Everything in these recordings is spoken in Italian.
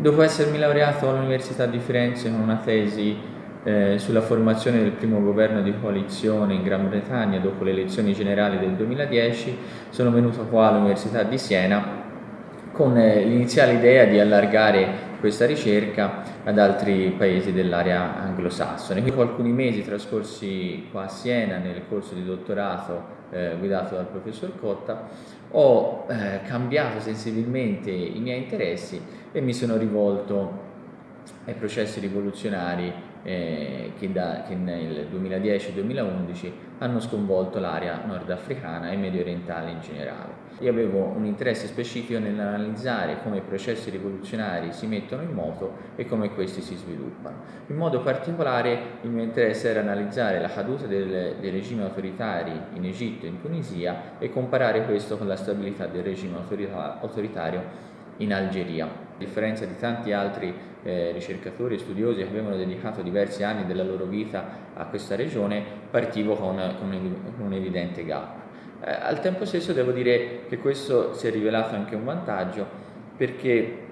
Dopo essermi laureato all'Università di Firenze con una tesi eh, sulla formazione del primo governo di coalizione in Gran Bretagna dopo le elezioni generali del 2010, sono venuto qua all'Università di Siena con eh, l'iniziale idea di allargare questa ricerca ad altri paesi dell'area anglosassone. Dopo alcuni mesi trascorsi qua a Siena nel corso di dottorato eh, guidato dal professor Cotta, ho eh, cambiato sensibilmente i miei interessi e mi sono rivolto ai processi rivoluzionari eh, che, da, che, nel 2010-2011 hanno sconvolto l'area nordafricana e medio orientale in generale. Io avevo un interesse specifico nell'analizzare come i processi rivoluzionari si mettono in moto e come questi si sviluppano. In modo particolare il mio interesse era analizzare la caduta del, dei regimi autoritari in Egitto e in Tunisia e comparare questo con la stabilità del regime autoritario in Algeria. A differenza di tanti altri eh, ricercatori e studiosi che avevano dedicato diversi anni della loro vita a questa regione, partivo con, con, un, evidente gap. Eh, al tempo stesso devo dire che questo si è rivelato anche un vantaggio perché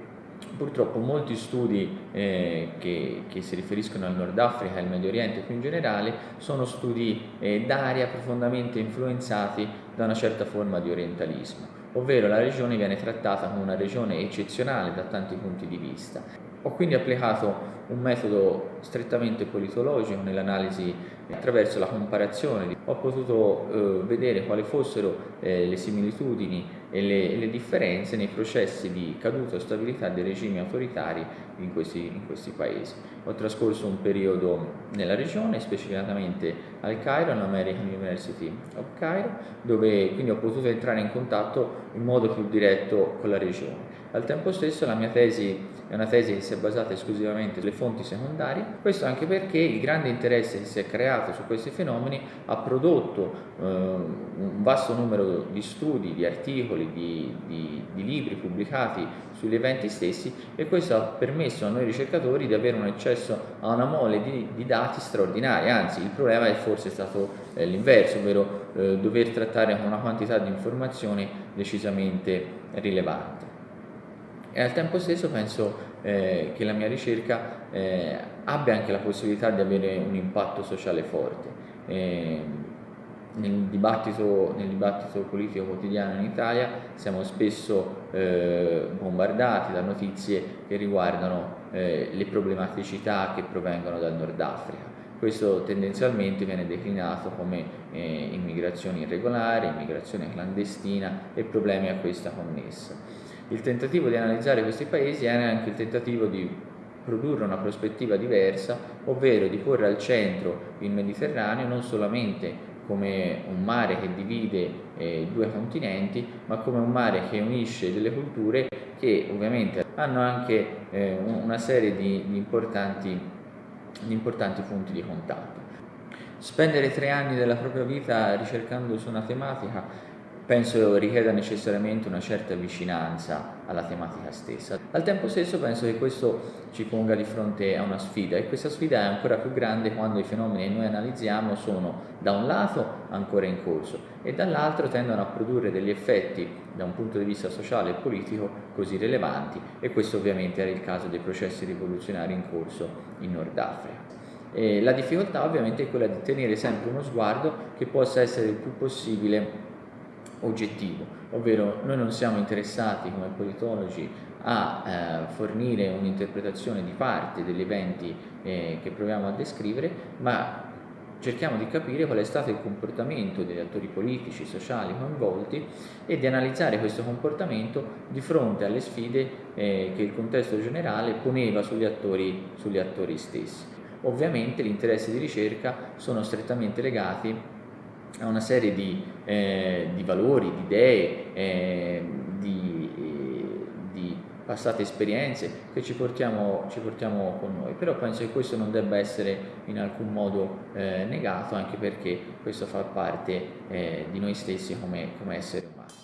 purtroppo molti studi eh, che, che, si riferiscono al Nord Africa e al Medio Oriente più in generale sono studi eh, d'area profondamente influenzati da una certa forma di orientalismo ovvero la regione viene trattata come una regione eccezionale da tanti punti di vista. Ho quindi applicato un metodo strettamente politologico nell'analisi attraverso la comparazione. Ho potuto eh, vedere quali fossero eh, le similitudini e le, le, differenze nei processi di caduta o stabilità dei regimi autoritari in questi, in questi, paesi. Ho trascorso un periodo nella regione, specificatamente al Cairo, all'American University of Cairo, dove quindi ho potuto entrare in contatto in modo più diretto con la regione. Al tempo stesso la mia tesi è una tesi che si è basata esclusivamente sulle fonti secondarie, questo anche perché il grande interesse che si è creato su questi fenomeni ha prodotto eh, un vasto numero di studi, di articoli, di, di, di, libri pubblicati sugli eventi stessi e questo ha permesso a noi ricercatori di avere un accesso a una mole di, di dati straordinari, anzi il problema è forse stato eh, l'inverso, ovvero eh, dover trattare con una quantità di informazioni decisamente rilevante e al tempo stesso penso eh, che la mia ricerca eh, abbia anche la possibilità di avere un impatto sociale forte. Nel, dibattito, nel, dibattito, politico quotidiano in Italia siamo spesso eh, bombardati da notizie che riguardano eh, le problematicità che provengono dal Nord Africa. Questo tendenzialmente viene declinato come eh, immigrazione irregolare, immigrazione clandestina e problemi a questa connessa. Il tentativo di analizzare questi paesi era anche il tentativo di produrre una prospettiva diversa, ovvero di porre al centro il Mediterraneo non solamente come un mare che divide eh, due continenti, ma come un mare che unisce delle culture che ovviamente hanno anche eh, una serie di, di, importanti, di importanti punti di contatto. Spendere tre anni della propria vita ricercando su una tematica penso richieda necessariamente una certa vicinanza alla tematica stessa. Al tempo stesso penso che questo ci ponga di fronte a una sfida e questa sfida è ancora più grande quando i fenomeni che noi analizziamo sono da un lato ancora in corso e dall'altro tendono a produrre degli effetti da un punto di vista sociale e politico così rilevanti e questo ovviamente era il caso dei processi rivoluzionari in corso in Nord Africa. E la difficoltà ovviamente è quella di tenere sempre uno sguardo che possa essere il più possibile oggettivo, ovvero noi non siamo interessati come politologi a eh, fornire un'interpretazione di parte degli eventi eh, che proviamo a descrivere, ma cerchiamo di capire qual è stato il comportamento degli attori politici, sociali coinvolti e di analizzare questo comportamento di fronte alle sfide eh, che il contesto generale poneva sugli attori, sugli attori stessi. Ovviamente gli interessi di ricerca sono strettamente legati a una serie di, eh, di valori, di idee, eh, di, di, passate esperienze che ci portiamo, ci portiamo, con noi, però penso che questo non debba essere in alcun modo eh, negato anche perché questo fa parte eh, di noi stessi come, come esseri umani.